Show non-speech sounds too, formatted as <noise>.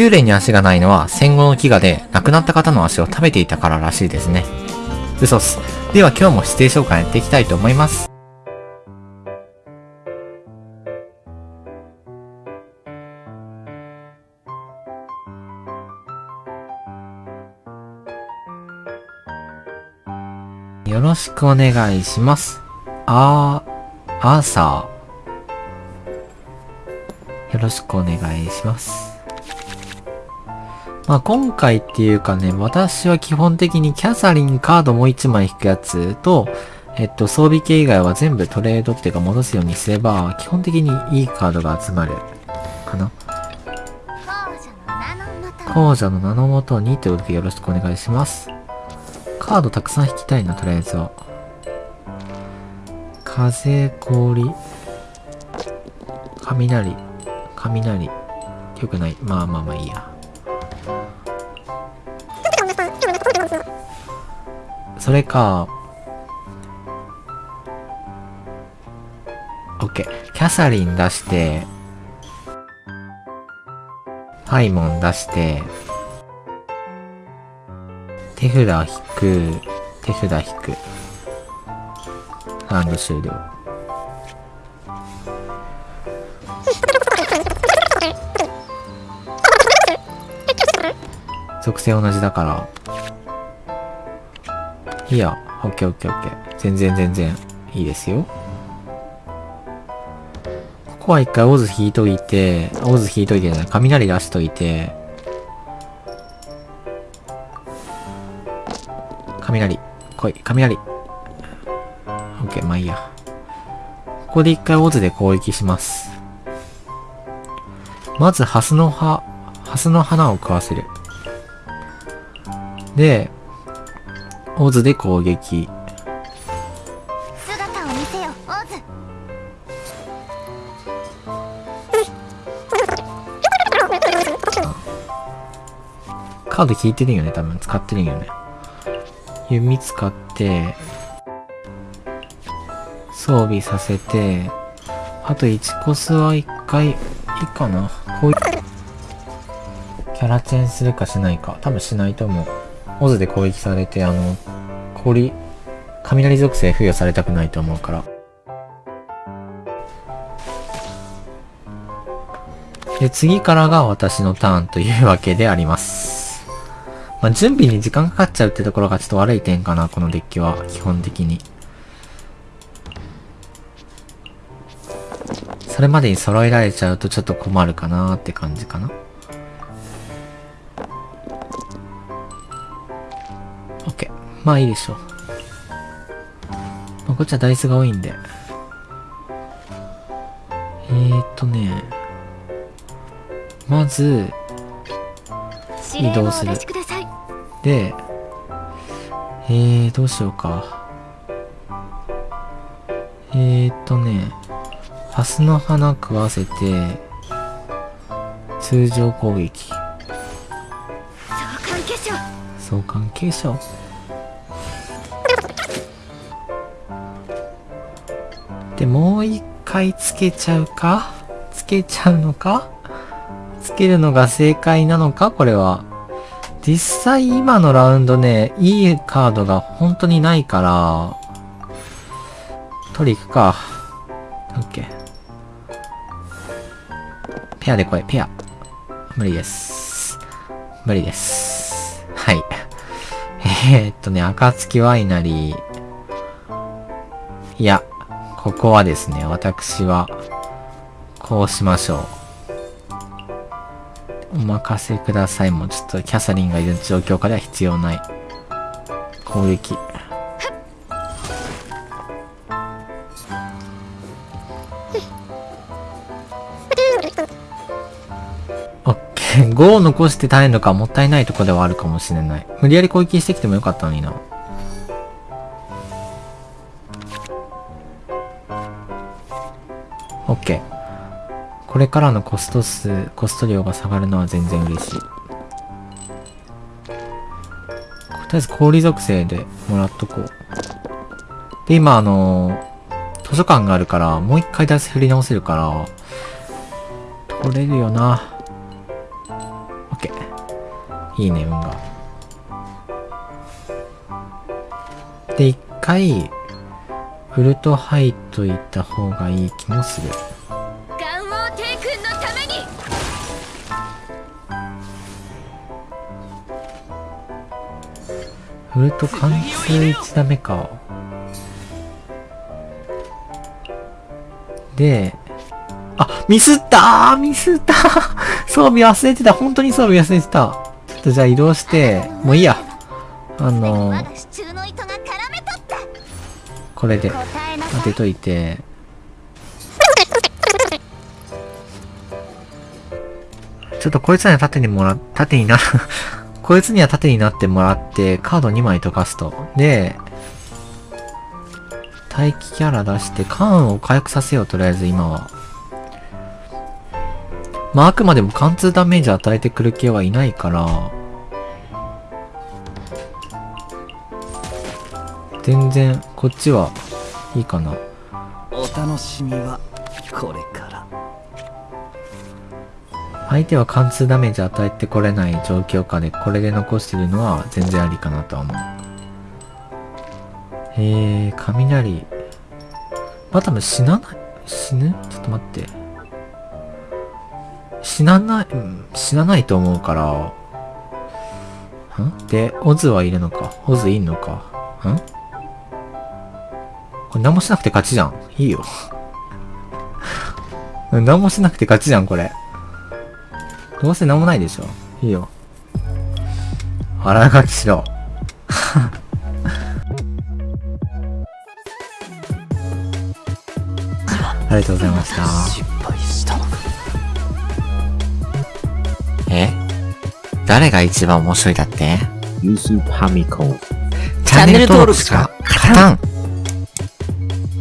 幽霊に足がないのは戦後の飢餓で亡くなった方の足を食べていたかららしいですね。嘘っす。では今日も指定紹介やっていきたいと思います。よろしくお願いします。あー、アーサー。よろしくお願いします。まあ今回っていうかね、私は基本的にキャサリンカードもう1枚引くやつと、えっと、装備系以外は全部トレードっていうか戻すようにすれば、基本的にいいカードが集まる。かな。王者の名のもと王者の名のもとにということでよろしくお願いします。カードたくさん引きたいな、とりあえずは。風、氷、雷、雷。よくない。まあまあまあいいや。それか、オッケー。キャサリン出して、パイモン出して、手札引く、手札引く。ラウンド終了。属性同じだから。いいや、オッケーオッケーオッケー。全然全然いいですよ。ここは一回オズ引いといて、オズ引いといてじゃない、雷出しといて、雷、来い、雷。オッケー、まあいいや。ここで一回オズで攻撃します。まず、ハスの葉、ハスの花を食わせる。で、オズで攻撃。姿を見せよオズカード引いてるよね、多分。使ってるよね。弓使って、装備させて、あと1コスは1回、いいかな。こういう、キャラチェンするかしないか。多分しないと思う。オズで攻撃されて、あの、氷、雷属性付与されたくないと思うから。で、次からが私のターンというわけであります。まあ、準備に時間かかっちゃうってところがちょっと悪い点かな、このデッキは、基本的に。それまでに揃えられちゃうとちょっと困るかなーって感じかな。まあいいでしょう。まあ、こっちはダイスが多いんで。えーとね。まず、移動するで、えー、どうしようか。えーとね、ハスの花食わせて、通常攻撃。相関化粧相関係者で、もう一回つけちゃうか？つけちゃうのか？つけるのが正解なのか？これは。実際今のラウンドね、いいカードが本当にないから、取り行くか。オッケー。ペアで来い、ペア。無理です。無理です。はい。えー、っとね、暁ワイナリー。いや、ここはですね、私は、こうしましょう。お任せください。もうちょっとキャサリンがいる状況下では必要ない。攻撃。オッケー。<laughs> 5を残して耐えるのかもったいないとこではあるかもしれない。無理やり攻撃してきてもよかったのにな。オッケー。これからのコスト数、コスト量が下がるのは全然嬉しい。とりあえず氷属性でもらっとこう。で、今あの図書館があるから、もう一回ダイス振り直せるから、取れるよな。OK いいね、運が。で、一回、ウルト入っといた方がいい気もする。ガンオー帝君のためにウルト貫通1ダメか。で、あ、ミスったーミスった <laughs> 装備忘れてた本当に装備忘れてたちょっとじゃあ移動して、もういいや。あのまこれで当てといて、ちょっとこいつには縦にもら、縦にな、<laughs> こいつには縦になってもらって、カード2枚溶かすと。で、待機キャラ出して、カーンを回復させよう、とりあえず今は。まあ、あくまでも貫通ダメージ与えてくる系はいないから、全然、こっちはいいかな。お楽しみはこれから相手は貫通ダメージ与えてこれない状況下でこれで残してるのは全然ありかなとは思う。えー、雷。まあ、多分死なない、死ぬ？ちょっと待って。死なない、うん、死なないと思うから。ん？で、オズはいるのか？オズいんのか？ん？これ何もしなくて勝ちじゃん。いいよ。う <laughs> ん何もしなくて勝ちじゃん、これ。どうせ何もないでしょ。いいよ。腹書きしろ。<laughs> ありがとうございました。失敗したのかえ？誰が一番面白いだって？ユースファミコン。チャンネル登録しか勝たん